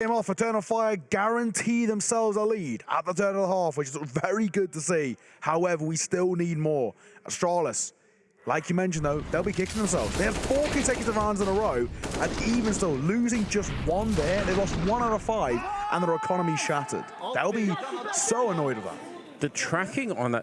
Game off, Eternal Fire guarantee themselves a lead at the turn of the half, which is very good to see. However, we still need more. Astralis, like you mentioned though, they'll be kicking themselves. They have four consecutive rounds in a row, and even still, losing just one there, they lost one out of five, and their economy shattered. They'll be so annoyed with that. The tracking on that